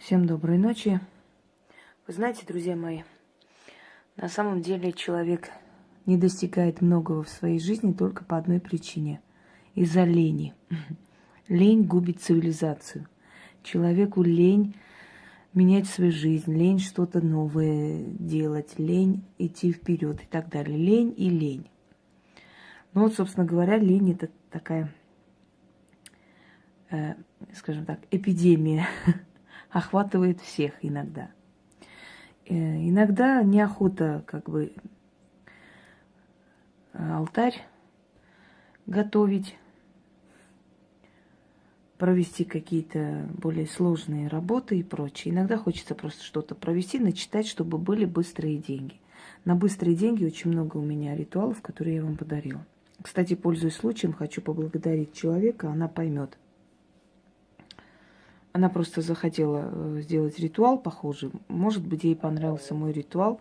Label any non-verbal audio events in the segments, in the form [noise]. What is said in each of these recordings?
Всем доброй ночи. Вы знаете, друзья мои, на самом деле человек не достигает многого в своей жизни только по одной причине – из-за лени. [laughs] Лень губит цивилизацию. Человеку лень менять свою жизнь, лень что-то новое делать, лень идти вперед и так далее. Лень и лень. Ну вот, собственно говоря, лень это такая, э, скажем так, эпидемия, [laughs] охватывает всех иногда. Э, иногда неохота как бы алтарь готовить, провести какие-то более сложные работы и прочее. Иногда хочется просто что-то провести, начитать, чтобы были быстрые деньги. На быстрые деньги очень много у меня ритуалов, которые я вам подарила. Кстати, пользуясь случаем, хочу поблагодарить человека, она поймет. Она просто захотела э, сделать ритуал похожий. Может быть, ей понравился мой ритуал.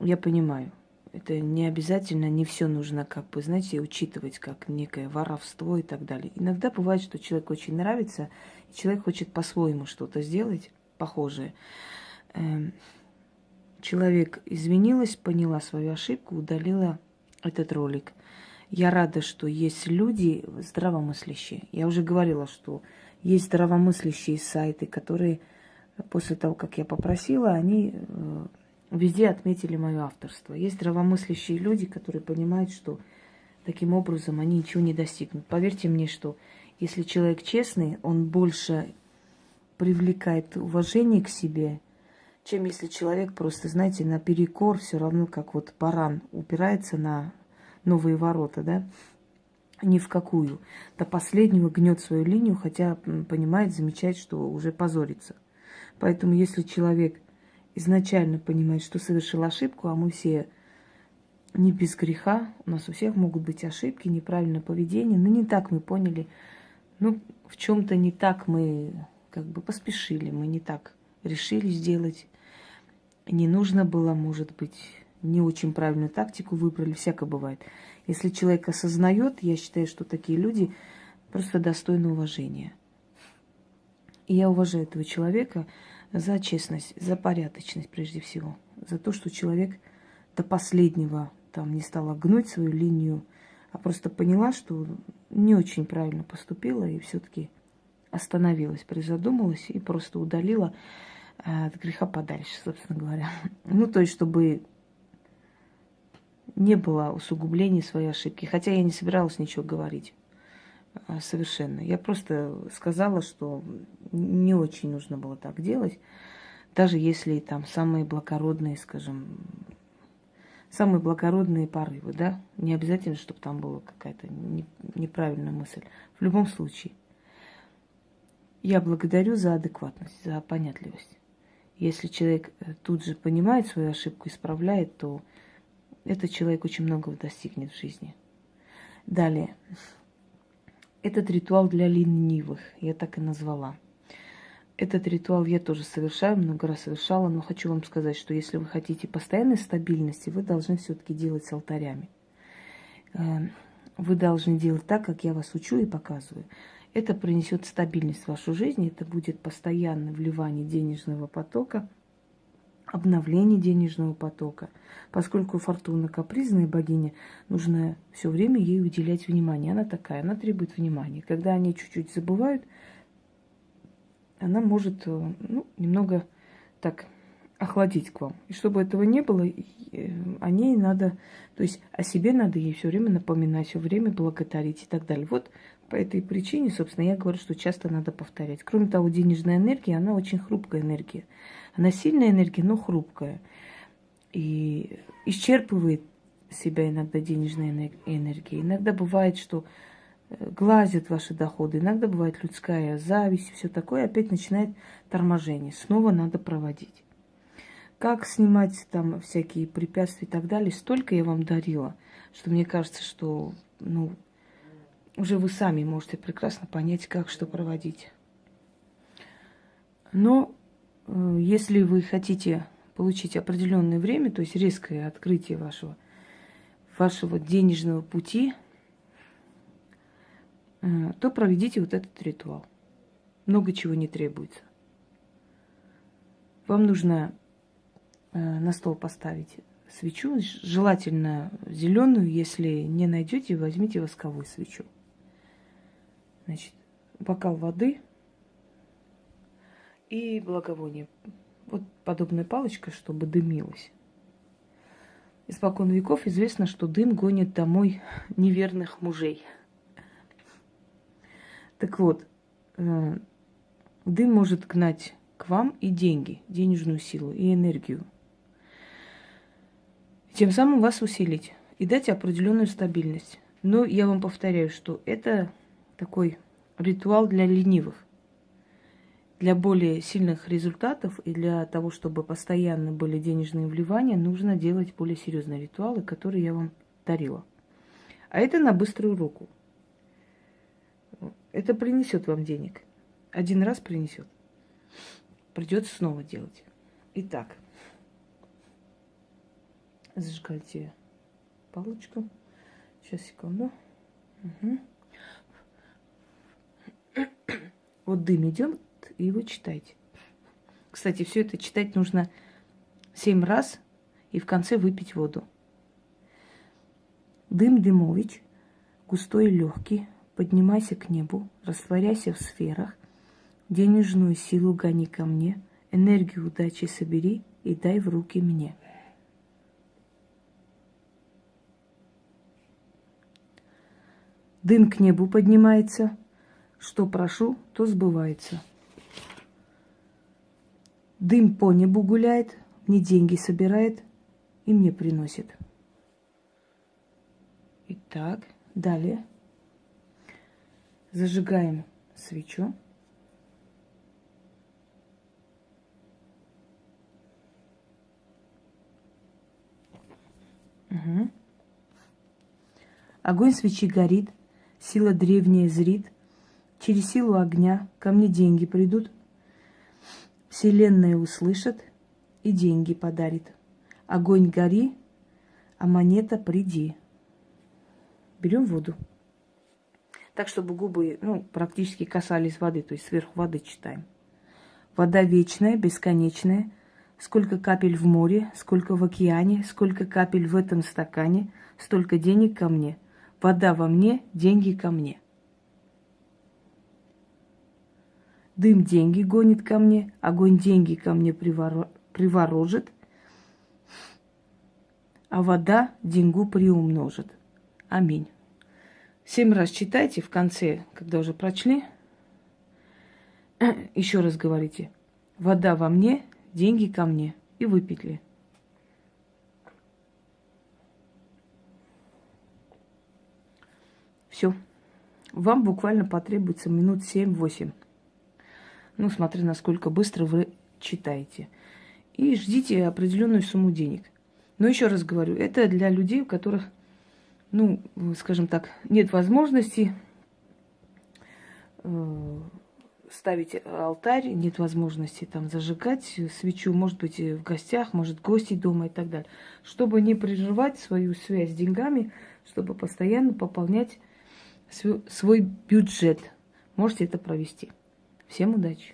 Я понимаю. Это не обязательно, не все нужно, как бы, знаете, учитывать как некое воровство и так далее. Иногда бывает, что человек очень нравится, и человек хочет по-своему что-то сделать похожее. Эм, человек извинилась, поняла свою ошибку, удалила этот ролик. Я рада, что есть люди здравомыслящие. Я уже говорила, что есть здравомыслящие сайты, которые после того, как я попросила, они э, везде отметили мое авторство. Есть здравомыслящие люди, которые понимают, что таким образом они ничего не достигнут. Поверьте мне, что если человек честный, он больше привлекает уважение к себе, чем если человек просто, знаете, наперекор, все равно как вот баран упирается на новые ворота, да, ни в какую. До последнего гнет свою линию, хотя понимает, замечает, что уже позорится. Поэтому если человек изначально понимает, что совершил ошибку, а мы все не без греха, у нас у всех могут быть ошибки, неправильное поведение, но не так мы поняли, ну, в чем-то не так мы как бы поспешили, мы не так решили сделать, не нужно было, может быть, не очень правильную тактику выбрали, всякое бывает. Если человек осознает, я считаю, что такие люди просто достойны уважения. И я уважаю этого человека, за честность, за порядочность прежде всего, за то, что человек до последнего там не стала гнуть свою линию, а просто поняла, что не очень правильно поступила и все-таки остановилась, призадумалась и просто удалила э, от греха подальше, собственно говоря. [laughs] Ну, то есть, чтобы не было усугублений своей ошибки. Хотя я не собиралась ничего говорить. А, совершенно. Я просто сказала, что не очень нужно было так делать, даже если там самые благородные, скажем, самые благородные порывы, да, не обязательно, чтобы там была какая-то неправильная мысль. В любом случае, я благодарю за адекватность, за понятливость. Если человек э, тут же понимает свою ошибку, исправляет, то этот человек очень многого достигнет в жизни. Далее. Этот ритуал для ленивых, я так и назвала. Этот ритуал я тоже совершаю, много раз совершала, но хочу вам сказать, что если вы хотите постоянной стабильности, вы должны все-таки делать с алтарями. Эм, вы должны делать так, как я вас учу и показываю. Это принесет стабильность в вашу жизнь, это будет постоянное вливание денежного потока – обновление денежного потока. Поскольку Фортуна капризная богиня, нужно все время ей уделять внимание. Она такая, она требует внимания. Когда они чуть-чуть забывают, она может э, ну, немного так охладить к вам. И чтобы этого не было, э, о ней надо, то есть о себе надо ей все время напоминать, все время благодарить и так далее. Вот по этой причине, собственно, я говорю, что часто надо повторять. Кроме того, денежная энергия, она очень хрупкая энергия. Она сильная энергия, но хрупкая. И исчерпывает себя иногда денежная энергия. Иногда бывает, что э, глазят ваши доходы, иногда бывает людская зависть, все такое, опять начинает торможение. Снова надо проводить. Как снимать там всякие препятствия и так далее, столько я вам дарила, что мне кажется, что ну, уже вы сами можете прекрасно понять, как что проводить. Но э, если вы хотите получить определенное время, то есть резкое открытие вашего, вашего денежного пути, э, то проведите вот этот ритуал. Много чего не требуется. Вам нужно э, на стол поставить свечу, желательно зеленую, если не найдете, возьмите восковую свечу. Значит, бокал воды и благовоние. Вот подобная палочка, чтобы дымилось. Испокон веков известно, что дым гонит домой неверных мужей. Так вот, э, дым может гнать к вам и деньги, денежную силу и энергию. Тем самым вас усилить и дать определенную стабильность. Но я вам повторяю, что это такой ритуал для ленивых. Для более сильных результатов и для того, чтобы постоянно были денежные вливания, нужно делать более серьезные ритуалы, которые я вам дарила. А это на быструю руку. Это принесет вам денег. Один раз принесет. Придется снова делать. Итак, зажигайте палочку. Сейчас, секунду. Угу. [coughs] Вот дым идет, и вы читаете. Кстати, все это читать нужно семь раз и в конце выпить воду. Дым Дымович, густой и легкий, поднимайся к небу, растворяйся в сферах, денежную силу гони ко мне, энергию удачи собери и дай в руки мне. Дым к небу поднимается, что прошу, то сбывается. Дым по небу гуляет, мне деньги собирает и мне приносит. Итак, далее зажигаем свечу. Угу. Огонь свечи горит, сила древняя зрит, через силу огня ко мне деньги придут, Вселенная услышит и деньги подарит. Огонь гори, а монета приди. Берем воду. Так, чтобы губы ну, практически касались воды, то есть сверху воды читаем. Вода вечная, бесконечная. Сколько капель в море, сколько в океане, сколько капель в этом стакане, столько денег ко мне. Вода во мне, деньги ко мне. Дым деньги гонит ко мне, огонь деньги ко мне приворожит, а вода деньгу приумножит. Аминь. Семь раз читайте в конце, когда уже прочли. Еще раз говорите. Вода во мне, деньги ко мне. И выпетли. Все. Вам буквально потребуется минут семь-восемь. Ну, смотря насколько быстро вы читаете. И ждите определенную сумму денег. Но еще раз говорю, это для людей, у которых, ну, скажем так, нет возможности э, ставить алтарь, нет возможности там зажигать свечу, может быть, в гостях, может, гости дома и так далее. Чтобы не прерывать свою связь с деньгами, чтобы постоянно пополнять свой бюджет. Можете это провести. Всем удачи!